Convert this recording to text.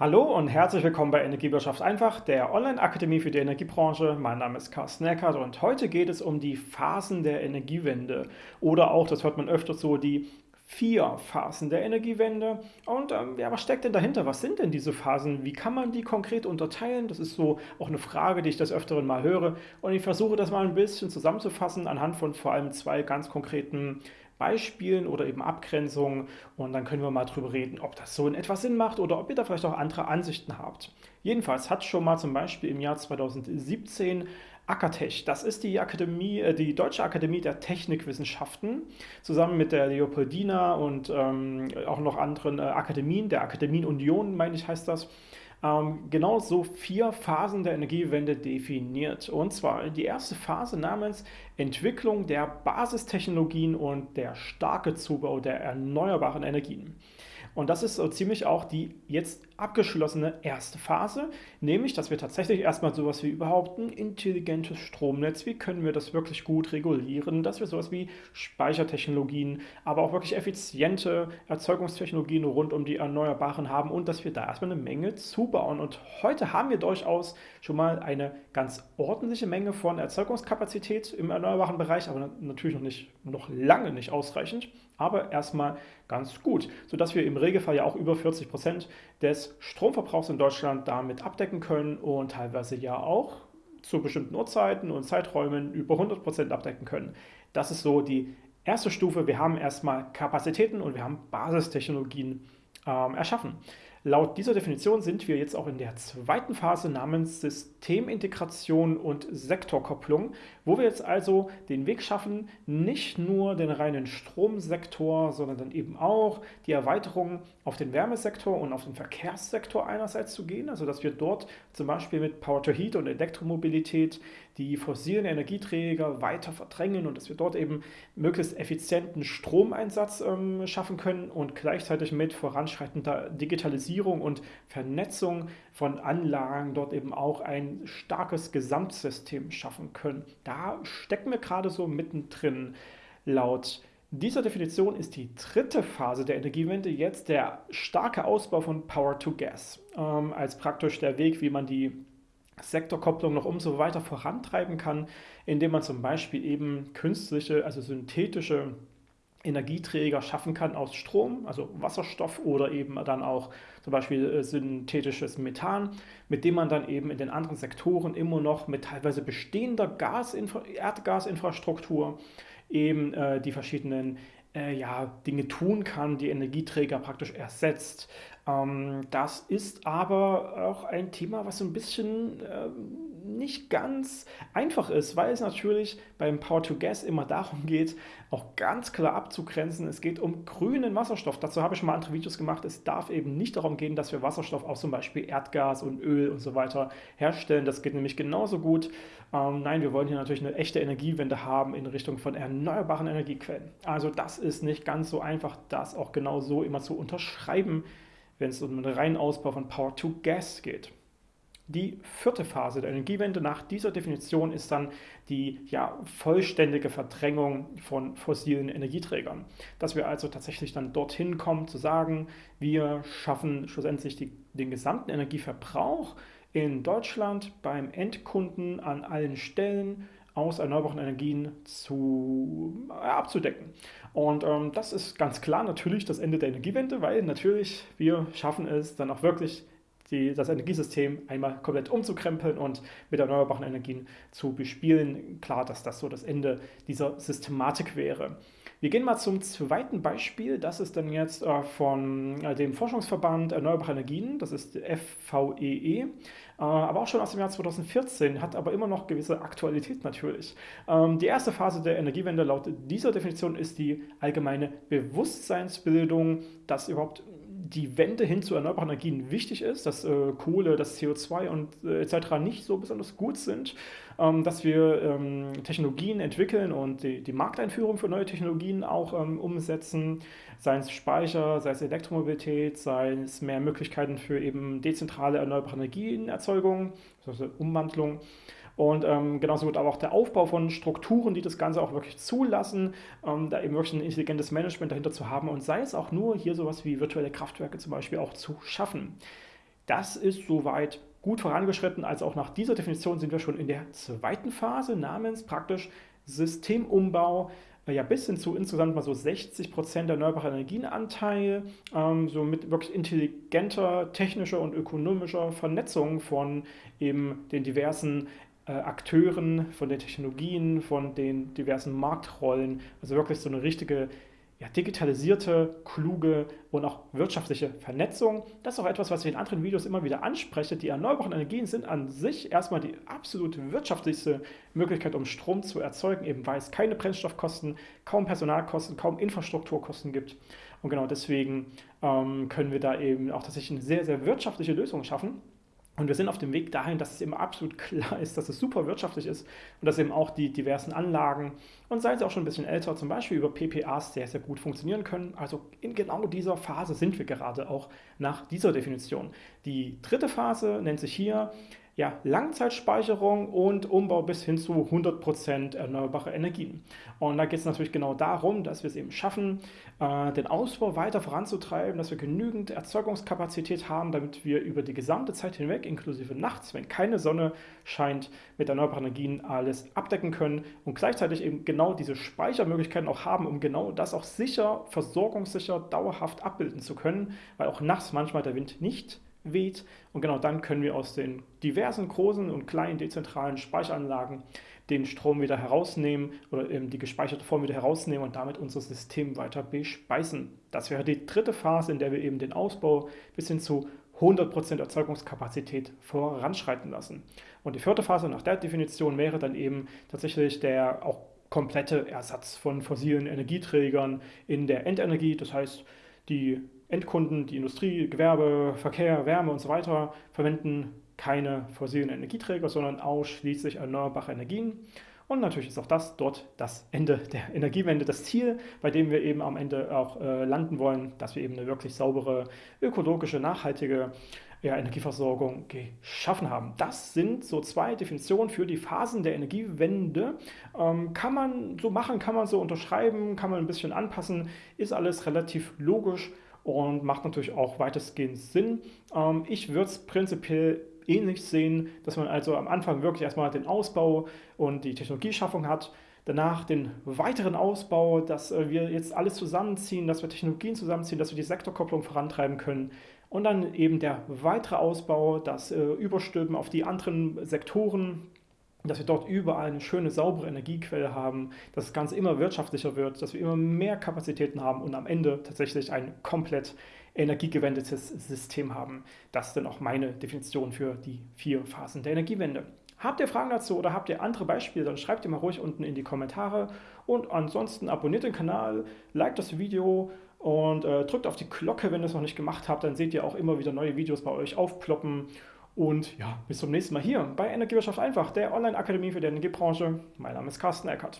Hallo und herzlich willkommen bei Energiewirtschaft einfach, der Online-Akademie für die Energiebranche. Mein Name ist Carsten Eckert und heute geht es um die Phasen der Energiewende oder auch, das hört man öfter so, die vier Phasen der Energiewende. Und ähm, ja, was steckt denn dahinter? Was sind denn diese Phasen? Wie kann man die konkret unterteilen? Das ist so auch eine Frage, die ich des Öfteren mal höre. Und ich versuche das mal ein bisschen zusammenzufassen anhand von vor allem zwei ganz konkreten Beispielen oder eben Abgrenzungen und dann können wir mal drüber reden, ob das so in etwa Sinn macht oder ob ihr da vielleicht auch andere Ansichten habt. Jedenfalls hat schon mal zum Beispiel im Jahr 2017 Akatech, das ist die Akademie, äh, die Deutsche Akademie der Technikwissenschaften, zusammen mit der Leopoldina und ähm, auch noch anderen äh, Akademien, der Akademienunion, meine ich, heißt das, ähm, genau so vier Phasen der Energiewende definiert. Und zwar die erste Phase namens Entwicklung der Basistechnologien und der starke Zubau der erneuerbaren Energien. Und das ist so ziemlich auch die jetzt abgeschlossene erste Phase, nämlich, dass wir tatsächlich erstmal sowas wie überhaupt ein intelligentes Stromnetz, wie können wir das wirklich gut regulieren, dass wir sowas wie Speichertechnologien, aber auch wirklich effiziente Erzeugungstechnologien rund um die Erneuerbaren haben und dass wir da erstmal eine Menge zubauen. Und heute haben wir durchaus schon mal eine ganz ordentliche Menge von Erzeugungskapazität im erneuerbaren Bereich, aber natürlich noch nicht, noch lange nicht ausreichend, aber erstmal ganz gut, sodass wir im Regelfall ja auch über 40 Prozent des Stromverbrauchs in Deutschland damit abdecken können und teilweise ja auch zu bestimmten Uhrzeiten und Zeiträumen über 100 Prozent abdecken können. Das ist so die erste Stufe. Wir haben erstmal Kapazitäten und wir haben Basistechnologien ähm, erschaffen. Laut dieser Definition sind wir jetzt auch in der zweiten Phase namens Systemintegration und Sektorkopplung, wo wir jetzt also den Weg schaffen, nicht nur den reinen Stromsektor, sondern dann eben auch die Erweiterung auf den Wärmesektor und auf den Verkehrssektor einerseits zu gehen, also dass wir dort zum Beispiel mit Power-to-Heat und Elektromobilität die fossilen Energieträger weiter verdrängen und dass wir dort eben möglichst effizienten Stromeinsatz ähm, schaffen können und gleichzeitig mit voranschreitender Digitalisierung und Vernetzung von Anlagen dort eben auch ein starkes Gesamtsystem schaffen können. Da stecken wir gerade so mittendrin. Laut dieser Definition ist die dritte Phase der Energiewende jetzt der starke Ausbau von Power to Gas ähm, als praktisch der Weg, wie man die Sektorkopplung noch umso weiter vorantreiben kann, indem man zum Beispiel eben künstliche, also synthetische Energieträger schaffen kann aus Strom, also Wasserstoff oder eben dann auch zum Beispiel äh, synthetisches Methan, mit dem man dann eben in den anderen Sektoren immer noch mit teilweise bestehender Gasinfra Erdgasinfrastruktur eben äh, die verschiedenen äh, ja, Dinge tun kann, die Energieträger praktisch ersetzt. Ähm, das ist aber auch ein Thema, was so ein bisschen äh, nicht ganz einfach ist, weil es natürlich beim Power-to-Gas immer darum geht, auch ganz klar abzugrenzen. Es geht um grünen Wasserstoff. Dazu habe ich schon mal andere Videos gemacht. Es darf eben nicht darum gehen, dass wir Wasserstoff aus zum Beispiel Erdgas und Öl und so weiter herstellen. Das geht nämlich genauso gut. Ähm, nein, wir wollen hier natürlich eine echte Energiewende haben in Richtung von erneuerbaren Energiequellen. Also das ist nicht ganz so einfach, das auch genau so immer zu unterschreiben wenn es um den reinen Ausbau von Power to Gas geht. Die vierte Phase der Energiewende nach dieser Definition ist dann die ja, vollständige Verdrängung von fossilen Energieträgern. Dass wir also tatsächlich dann dorthin kommen zu sagen, wir schaffen schlussendlich die, den gesamten Energieverbrauch in Deutschland beim Endkunden an allen Stellen aus erneuerbaren Energien zu, äh, abzudecken. Und ähm, das ist ganz klar natürlich das Ende der Energiewende, weil natürlich wir schaffen es dann auch wirklich die, das Energiesystem einmal komplett umzukrempeln und mit erneuerbaren Energien zu bespielen. Klar, dass das so das Ende dieser Systematik wäre. Wir gehen mal zum zweiten Beispiel. Das ist dann jetzt äh, von äh, dem Forschungsverband Erneuerbare Energien, das ist FVEE, e. äh, aber auch schon aus dem Jahr 2014, hat aber immer noch gewisse Aktualität natürlich. Ähm, die erste Phase der Energiewende laut dieser Definition ist die allgemeine Bewusstseinsbildung, dass überhaupt die Wende hin zu erneuerbaren Energien wichtig ist, dass äh, Kohle, das CO2 und äh, etc. nicht so besonders gut sind, ähm, dass wir ähm, Technologien entwickeln und die, die, Markteinführung für neue Technologien auch ähm, umsetzen, sei es Speicher, sei es Elektromobilität, sei es mehr Möglichkeiten für eben dezentrale erneuerbare Energienerzeugung, also Umwandlung. Und ähm, genauso wird aber auch der Aufbau von Strukturen, die das Ganze auch wirklich zulassen, ähm, da eben wirklich ein intelligentes Management dahinter zu haben und sei es auch nur hier sowas wie virtuelle Kraftwerke zum Beispiel auch zu schaffen. Das ist soweit gut vorangeschritten, also auch nach dieser Definition sind wir schon in der zweiten Phase namens praktisch Systemumbau äh, ja, bis hin zu insgesamt mal so 60 Prozent erneuerbarer Energienanteil, ähm, so mit wirklich intelligenter technischer und ökonomischer Vernetzung von eben den diversen Akteuren, von den Technologien, von den diversen Marktrollen. Also wirklich so eine richtige ja, digitalisierte, kluge und auch wirtschaftliche Vernetzung. Das ist auch etwas, was ich in anderen Videos immer wieder anspreche. Die erneuerbaren Energien sind an sich erstmal die absolut wirtschaftlichste Möglichkeit, um Strom zu erzeugen, eben weil es keine Brennstoffkosten, kaum Personalkosten, kaum Infrastrukturkosten gibt. Und genau deswegen ähm, können wir da eben auch tatsächlich eine sehr, sehr wirtschaftliche Lösung schaffen. Und wir sind auf dem Weg dahin, dass es eben absolut klar ist, dass es super wirtschaftlich ist und dass eben auch die diversen Anlagen und seien sie auch schon ein bisschen älter, zum Beispiel über PPAs sehr, sehr gut funktionieren können. Also in genau dieser Phase sind wir gerade auch nach dieser Definition. Die dritte Phase nennt sich hier ja, Langzeitspeicherung und Umbau bis hin zu 100% erneuerbare Energien. Und da geht es natürlich genau darum, dass wir es eben schaffen, äh, den Ausbau weiter voranzutreiben, dass wir genügend Erzeugungskapazität haben, damit wir über die gesamte Zeit hinweg, inklusive nachts, wenn keine Sonne scheint, mit erneuerbaren Energien alles abdecken können und gleichzeitig eben genau diese Speichermöglichkeiten auch haben, um genau das auch sicher, versorgungssicher, dauerhaft abbilden zu können, weil auch nachts manchmal der Wind nicht weht. Und genau dann können wir aus den diversen großen und kleinen dezentralen Speicheranlagen den Strom wieder herausnehmen oder eben die gespeicherte Form wieder herausnehmen und damit unser System weiter bespeisen. Das wäre die dritte Phase, in der wir eben den Ausbau bis hin zu 100% Erzeugungskapazität voranschreiten lassen. Und die vierte Phase nach der Definition wäre dann eben tatsächlich der auch komplette Ersatz von fossilen Energieträgern in der Endenergie. Das heißt, die Endkunden, die Industrie, Gewerbe, Verkehr, Wärme und so weiter verwenden keine fossilen Energieträger, sondern ausschließlich erneuerbare Energien. Und natürlich ist auch das dort das Ende der Energiewende, das Ziel, bei dem wir eben am Ende auch äh, landen wollen, dass wir eben eine wirklich saubere, ökologische, nachhaltige ja, Energieversorgung geschaffen haben. Das sind so zwei Definitionen für die Phasen der Energiewende. Ähm, kann man so machen, kann man so unterschreiben, kann man ein bisschen anpassen, ist alles relativ logisch und macht natürlich auch weitestgehend Sinn. Ähm, ich würde es prinzipiell ähnlich sehen, dass man also am Anfang wirklich erstmal den Ausbau und die Technologieschaffung hat, danach den weiteren Ausbau, dass äh, wir jetzt alles zusammenziehen, dass wir Technologien zusammenziehen, dass wir die Sektorkopplung vorantreiben können und dann eben der weitere Ausbau, das äh, Überstülpen auf die anderen Sektoren, dass wir dort überall eine schöne, saubere Energiequelle haben, dass das Ganze immer wirtschaftlicher wird, dass wir immer mehr Kapazitäten haben und am Ende tatsächlich ein komplett energiegewendetes System haben. Das ist dann auch meine Definition für die vier Phasen der Energiewende. Habt ihr Fragen dazu oder habt ihr andere Beispiele, dann schreibt ihr mal ruhig unten in die Kommentare. Und ansonsten abonniert den Kanal, liked das Video und äh, drückt auf die Glocke, wenn ihr es noch nicht gemacht habt. Dann seht ihr auch immer wieder neue Videos bei euch aufploppen. Und ja, bis zum nächsten Mal hier bei Energiewirtschaft einfach, der Online-Akademie für die Energiebranche. Mein Name ist Carsten Eckert.